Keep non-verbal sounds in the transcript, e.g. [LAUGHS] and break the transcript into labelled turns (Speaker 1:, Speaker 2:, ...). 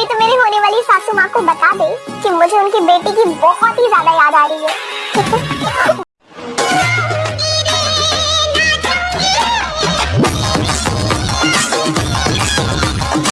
Speaker 1: कोई तो मेरी होने वाली सासू माँ को बता दे कि मुझे उनकी बेटी की बहुत ही ज़्यादा याद आ रही है। [LAUGHS]